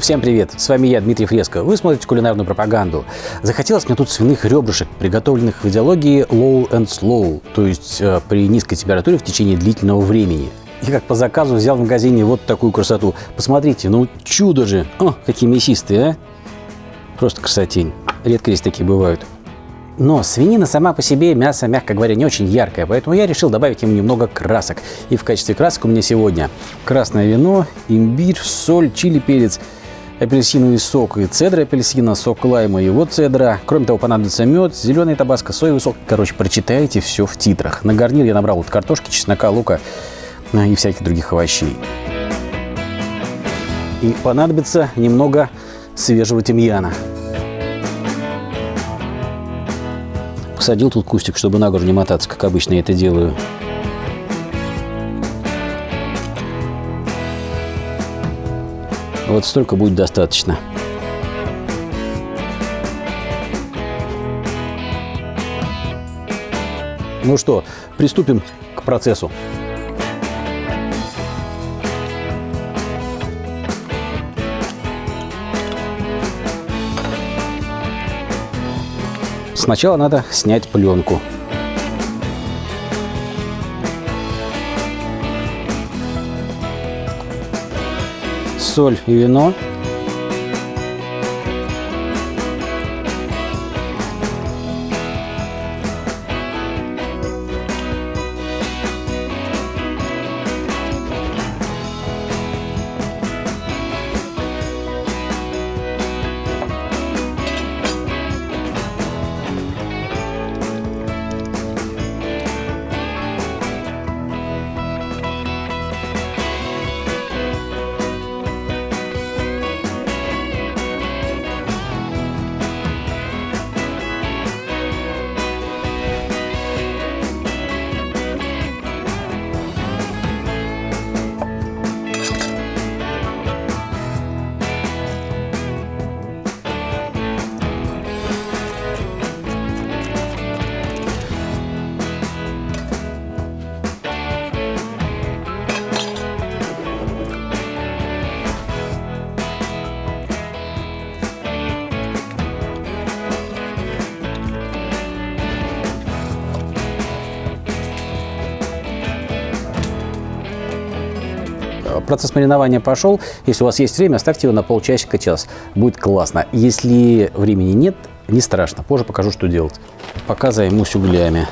Всем привет, с вами я, Дмитрий Фреско. Вы смотрите кулинарную пропаганду. Захотелось мне тут свиных ребрышек, приготовленных в идеологии low and slow, то есть э, при низкой температуре в течение длительного времени. Я как по заказу взял в магазине вот такую красоту. Посмотрите, ну чудо же! О, какие мясистые, а! Просто красотень. Редко здесь такие бывают. Но свинина сама по себе, мясо, мягко говоря, не очень яркое, поэтому я решил добавить ему немного красок. И в качестве красок у меня сегодня красное вино, имбирь, соль, чили, перец, апельсиновый сок и цедра апельсина, сок лайма и вот цедра. Кроме того, понадобится мед, зеленый табаско, соевый сок. Короче, прочитайте все в титрах. На гарнир я набрал вот картошки, чеснока, лука и всяких других овощей. И понадобится немного свежего тимьяна. Посадил тут кустик, чтобы на гору не мотаться, как обычно я это делаю. Вот столько будет достаточно. Ну что, приступим к процессу. Сначала надо снять пленку. Соль и вино. Процесс маринования пошел. Если у вас есть время, оставьте его на полчасика, час. Будет классно. Если времени нет, не страшно. Позже покажу, что делать. Пока займусь углями.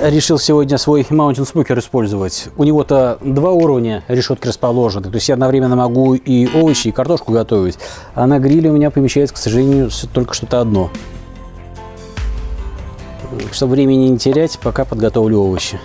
Решил сегодня свой Mountain Smoker использовать. У него-то два уровня решетки расположены. То есть я одновременно могу и овощи, и картошку готовить. А на гриле у меня помещается, к сожалению, только что-то одно. Чтобы времени не терять, пока подготовлю овощи.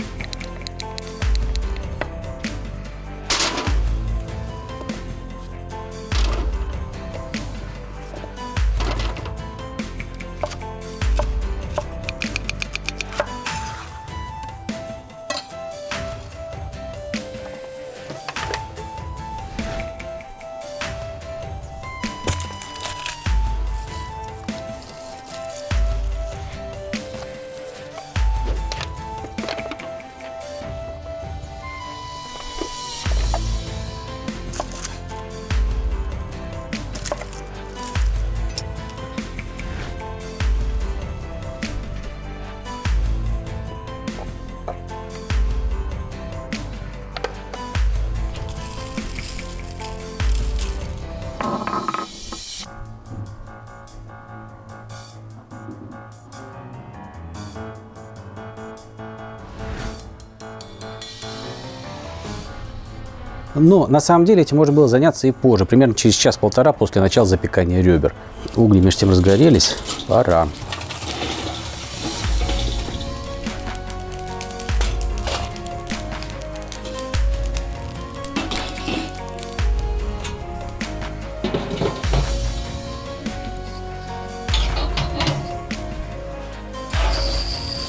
Но на самом деле этим можно было заняться и позже, примерно через час-полтора после начала запекания ребер. Угли между тем разгорелись, пора.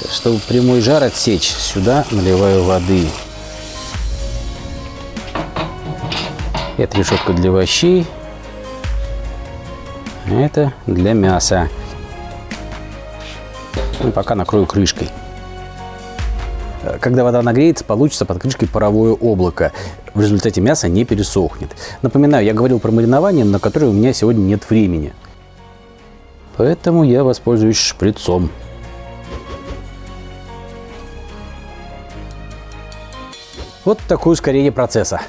Чтобы прямой жар отсечь, сюда наливаю воды. Это решетка для овощей. Это для мяса. Ну, пока накрою крышкой. Когда вода нагреется, получится под крышкой паровое облако. В результате мясо не пересохнет. Напоминаю, я говорил про маринование, на которое у меня сегодня нет времени. Поэтому я воспользуюсь шприцом. Вот такое ускорение процесса.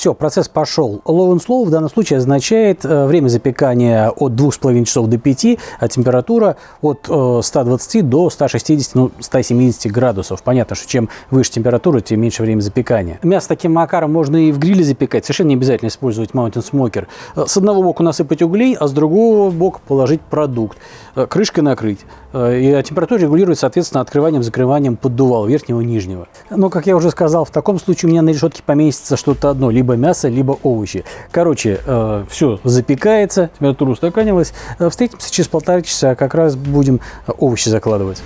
Все, процесс пошел. Low and slow в данном случае означает э, время запекания от 2,5 часов до 5, а температура от 120 э, до 160, ну, 170 градусов. Понятно, что чем выше температура, тем меньше время запекания. Мясо таким макаром можно и в гриле запекать. Совершенно не обязательно использовать Mountain Smoker. Э, с одного бока насыпать углей, а с другого бока положить продукт. Крышкой накрыть. И температура регулируется, соответственно, открыванием-закрыванием поддувала верхнего и нижнего. Но, как я уже сказал, в таком случае у меня на решетке поместится что-то одно. Либо мясо, либо овощи. Короче, э, все запекается, температура устаканилась. Э, встретимся через полтора часа, как раз будем овощи закладывать.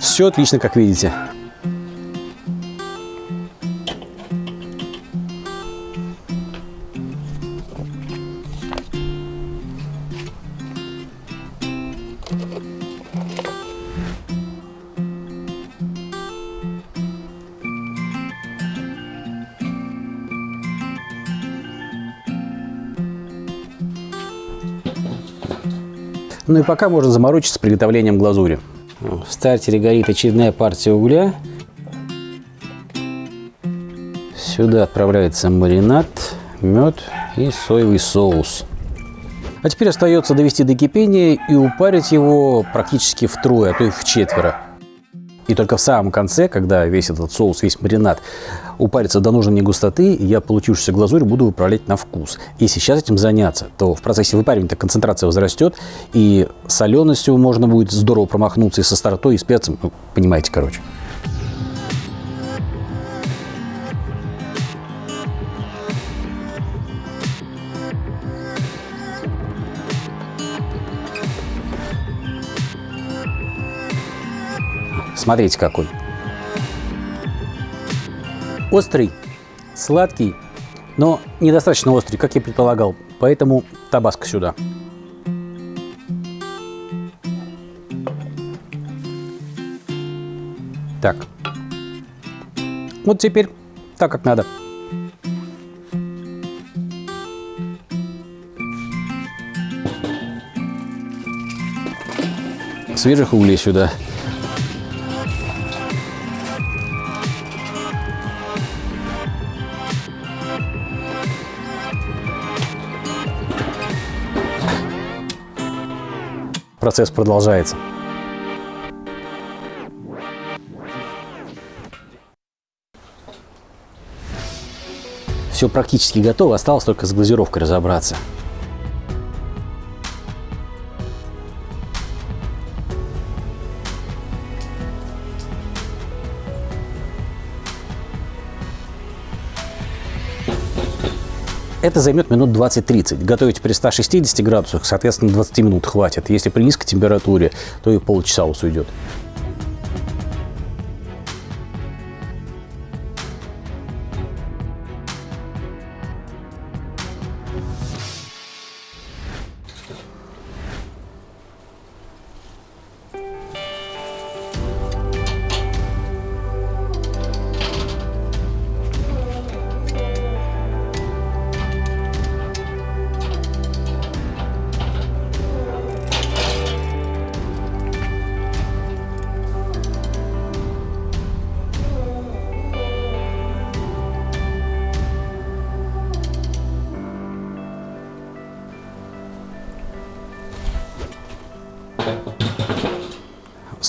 Все отлично, как видите. Ну и пока можно заморочиться с приготовлением глазури. В стартере горит очередная партия угля. Сюда отправляется маринад, мед и соевый соус. А теперь остается довести до кипения и упарить его практически втрое, а то и в четверо. И только в самом конце, когда весь этот соус, весь маринад упарится до нужной густоты, я получившуюся глазурь буду выправлять на вкус. Если сейчас этим заняться, то в процессе выпаривания концентрация возрастет, и соленостью можно будет здорово промахнуться и со стартой, и с перцем, ну, понимаете, короче. Смотрите какой. Острый, сладкий, но недостаточно острый, как я предполагал. Поэтому табаско сюда. Так. Вот теперь так, как надо. Свежих углей сюда. Процесс продолжается. Все практически готово, осталось только с глазировкой разобраться. Это займет минут 20-30. Готовить при 160 градусах, соответственно, 20 минут хватит. Если при низкой температуре, то и полчаса у вас уйдет.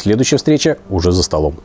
Следующая встреча уже за столом.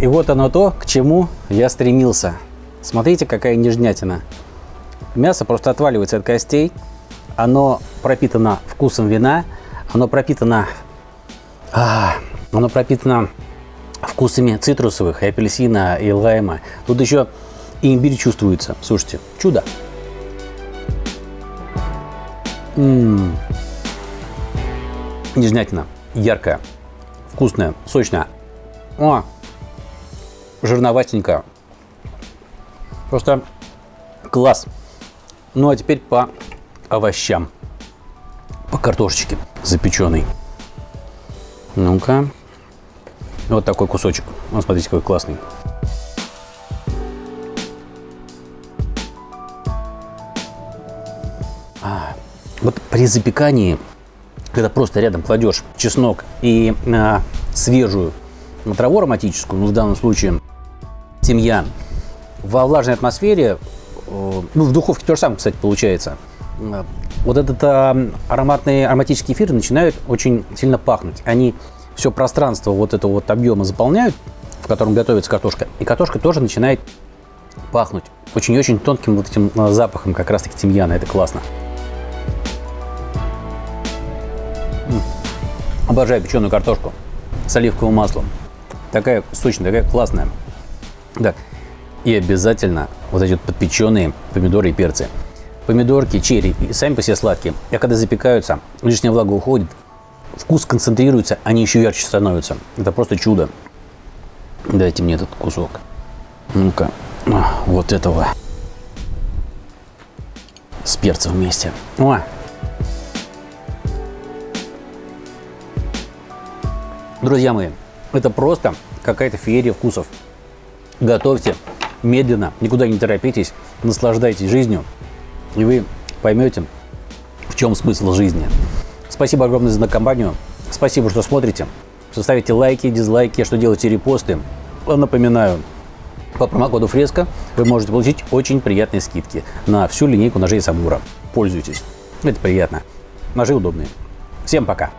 И вот оно то, к чему я стремился. Смотрите, какая нежнятина. Мясо просто отваливается от костей. Оно пропитано вкусом вина. Оно пропитано... А, оно пропитано вкусами цитрусовых, и апельсина, и лайма. Тут еще и имбирь чувствуется. Слушайте, чудо. М-м-м. Нежнятина. Яркая, вкусная, сочная. О, жирноватенько. Просто класс. Ну а теперь по овощам. По картошечке запеченной. Ну-ка. Вот такой кусочек. Вот смотрите, какой классный. А, вот при запекании, когда просто рядом кладешь чеснок и а, свежую траву ароматическую, ну в данном случае тимьян. Во влажной атмосфере, э, ну, в духовке то же самое, кстати, получается, э, вот этот э, ароматные ароматические эфиры начинают очень сильно пахнуть. Они все пространство вот этого вот объема заполняют, в котором готовится картошка, и картошка тоже начинает пахнуть очень-очень тонким вот этим запахом как раз-таки тимьяна. Это классно. Обожаю печеную картошку с оливковым маслом. Такая сочная, такая классная. Да. И обязательно вот эти вот подпеченные помидоры и перцы. Помидорки, черри, сами по себе сладкие. А когда запекаются, лишняя влага уходит, вкус концентрируется, они еще ярче становятся. Это просто чудо. Дайте мне этот кусок. Ну-ка, вот этого. С перцем вместе. О! Друзья мои, это просто какая-то феерия вкусов. Готовьте медленно, никуда не торопитесь, наслаждайтесь жизнью, и вы поймете, в чем смысл жизни. Спасибо огромное за компанию. Спасибо, что смотрите. Что ставите лайки, дизлайки, что делаете репосты. Напоминаю, по промокоду Фреска вы можете получить очень приятные скидки на всю линейку ножей Самура. Пользуйтесь. Это приятно. Ножи удобные. Всем пока.